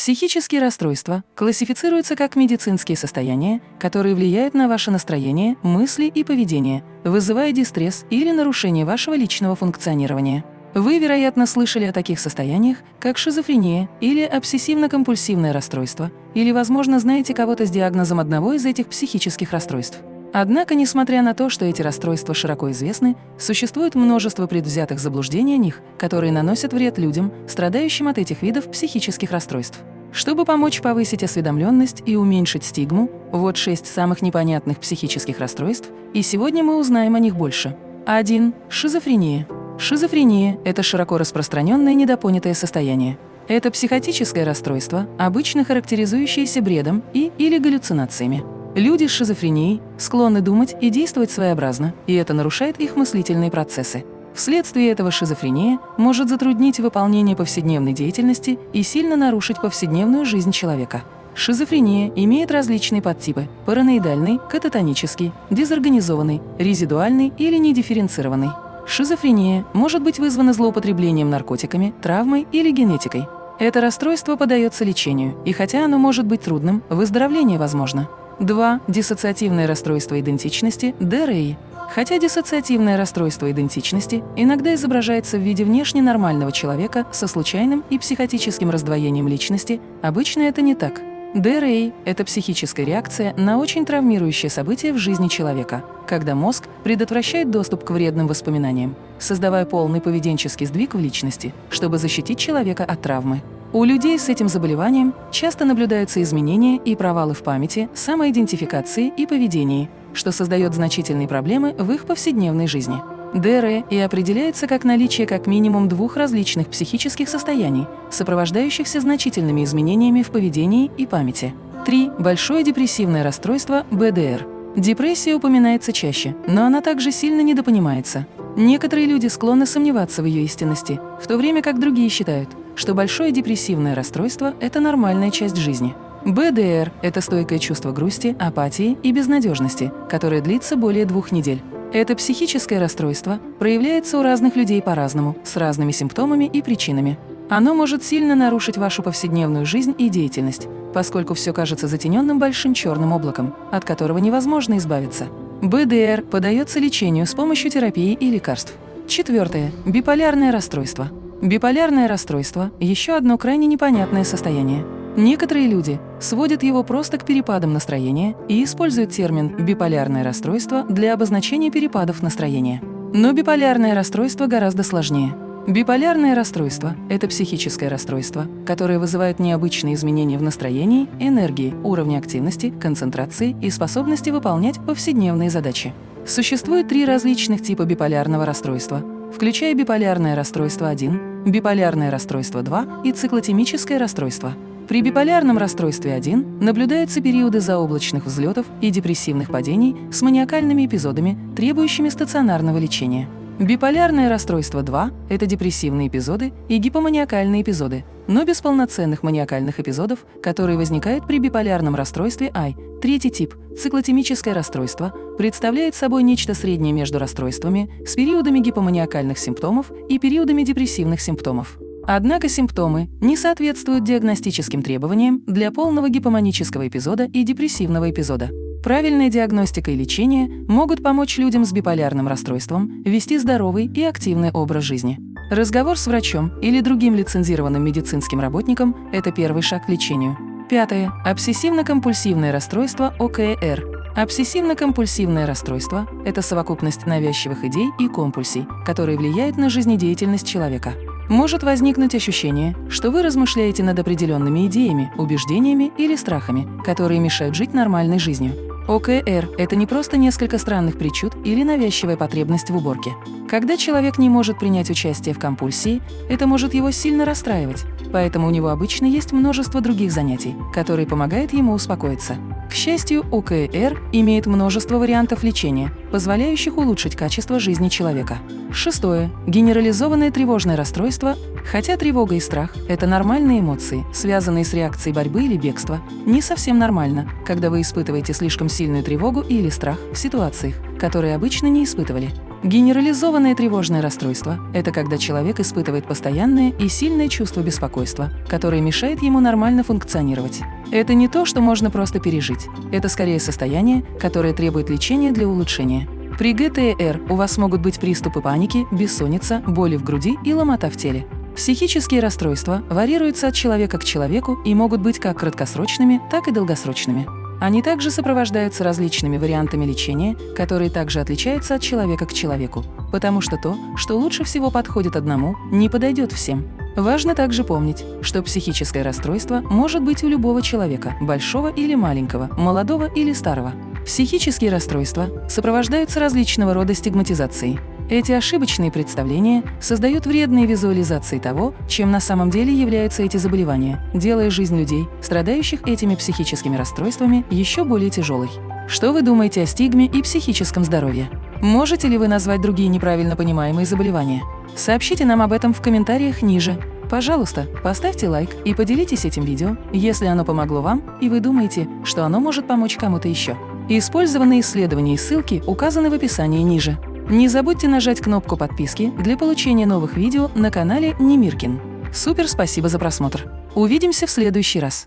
Психические расстройства классифицируются как медицинские состояния, которые влияют на ваше настроение, мысли и поведение, вызывая дистресс или нарушение вашего личного функционирования. Вы, вероятно, слышали о таких состояниях, как шизофрения или обсессивно-компульсивное расстройство, или, возможно, знаете кого-то с диагнозом одного из этих психических расстройств. Однако, несмотря на то, что эти расстройства широко известны, существует множество предвзятых заблуждений о них, которые наносят вред людям, страдающим от этих видов психических расстройств. Чтобы помочь повысить осведомленность и уменьшить стигму, вот шесть самых непонятных психических расстройств, и сегодня мы узнаем о них больше. 1. Шизофрения. Шизофрения – это широко распространенное недопонятое состояние. Это психотическое расстройство, обычно характеризующееся бредом и или галлюцинациями. Люди с шизофренией склонны думать и действовать своеобразно, и это нарушает их мыслительные процессы. Вследствие этого шизофрения может затруднить выполнение повседневной деятельности и сильно нарушить повседневную жизнь человека. Шизофрения имеет различные подтипы – параноидальный, кататонический, дезорганизованный, резидуальный или недифференцированный. Шизофрения может быть вызвана злоупотреблением наркотиками, травмой или генетикой. Это расстройство подается лечению, и хотя оно может быть трудным, выздоровление возможно. 2. Диссоциативное расстройство идентичности – ДРИ. Хотя диссоциативное расстройство идентичности иногда изображается в виде внешне нормального человека со случайным и психотическим раздвоением личности, обычно это не так. ДРА – это психическая реакция на очень травмирующее событие в жизни человека, когда мозг предотвращает доступ к вредным воспоминаниям, создавая полный поведенческий сдвиг в личности, чтобы защитить человека от травмы. У людей с этим заболеванием часто наблюдаются изменения и провалы в памяти, самоидентификации и поведении, что создает значительные проблемы в их повседневной жизни. ДР и определяется как наличие как минимум двух различных психических состояний, сопровождающихся значительными изменениями в поведении и памяти. 3. Большое депрессивное расстройство БДР. Депрессия упоминается чаще, но она также сильно недопонимается. Некоторые люди склонны сомневаться в ее истинности, в то время как другие считают, что большое депрессивное расстройство – это нормальная часть жизни. БДР – это стойкое чувство грусти, апатии и безнадежности, которое длится более двух недель. Это психическое расстройство проявляется у разных людей по-разному, с разными симптомами и причинами. Оно может сильно нарушить вашу повседневную жизнь и деятельность, поскольку все кажется затененным большим черным облаком, от которого невозможно избавиться. БДР подается лечению с помощью терапии и лекарств. Четвертое. Биполярное расстройство. Биполярное расстройство – еще одно крайне непонятное состояние. Некоторые люди сводят его просто к перепадам настроения и используют термин «биполярное расстройство» для обозначения перепадов настроения. Но биполярное расстройство гораздо сложнее. Биполярное расстройство – это психическое расстройство, которое вызывает необычные изменения в настроении, энергии, уровне активности, концентрации и способности выполнять повседневные задачи. Существует три различных типа биполярного расстройства, включая биполярное расстройство 1, биполярное расстройство 2 и циклотемическое расстройство – при биполярном расстройстве 1 наблюдаются периоды заоблачных взлетов и депрессивных падений с маниакальными эпизодами, требующими стационарного лечения. Биполярное расстройство 2 – это депрессивные эпизоды и гипоманиакальные эпизоды, но без полноценных маниакальных эпизодов, которые возникают при биполярном расстройстве I. Третий тип – циклотемическое расстройство – представляет собой нечто среднее между расстройствами с периодами гипоманиакальных симптомов и периодами депрессивных симптомов. Однако симптомы не соответствуют диагностическим требованиям для полного гипоманического эпизода и депрессивного эпизода. Правильная диагностика и лечение могут помочь людям с биполярным расстройством вести здоровый и активный образ жизни. Разговор с врачом или другим лицензированным медицинским работником – это первый шаг к лечению. Пятое. Обсессивно-компульсивное расстройство ОКР. Обсессивно-компульсивное расстройство – это совокупность навязчивых идей и компульсий, которые влияют на жизнедеятельность человека может возникнуть ощущение, что вы размышляете над определенными идеями, убеждениями или страхами, которые мешают жить нормальной жизнью. ОКР – это не просто несколько странных причуд или навязчивая потребность в уборке. Когда человек не может принять участие в компульсии, это может его сильно расстраивать, поэтому у него обычно есть множество других занятий, которые помогают ему успокоиться. К счастью, ОКР имеет множество вариантов лечения, позволяющих улучшить качество жизни человека. Шестое. Генерализованное тревожное расстройство. Хотя тревога и страх – это нормальные эмоции, связанные с реакцией борьбы или бегства, не совсем нормально, когда вы испытываете слишком сильную тревогу или страх в ситуациях, которые обычно не испытывали. Генерализованное тревожное расстройство – это когда человек испытывает постоянное и сильное чувство беспокойства, которое мешает ему нормально функционировать. Это не то, что можно просто пережить. Это скорее состояние, которое требует лечения для улучшения. При ГТР у вас могут быть приступы паники, бессонница, боли в груди и ломота в теле. Психические расстройства варьируются от человека к человеку и могут быть как краткосрочными, так и долгосрочными. Они также сопровождаются различными вариантами лечения, которые также отличаются от человека к человеку, потому что то, что лучше всего подходит одному, не подойдет всем. Важно также помнить, что психическое расстройство может быть у любого человека, большого или маленького, молодого или старого. Психические расстройства сопровождаются различного рода стигматизацией, эти ошибочные представления создают вредные визуализации того, чем на самом деле являются эти заболевания, делая жизнь людей, страдающих этими психическими расстройствами, еще более тяжелой. Что вы думаете о стигме и психическом здоровье? Можете ли вы назвать другие неправильно понимаемые заболевания? Сообщите нам об этом в комментариях ниже. Пожалуйста, поставьте лайк и поделитесь этим видео, если оно помогло вам и вы думаете, что оно может помочь кому-то еще. Использованные исследования и ссылки указаны в описании ниже. Не забудьте нажать кнопку подписки для получения новых видео на канале Немиркин. Супер спасибо за просмотр! Увидимся в следующий раз!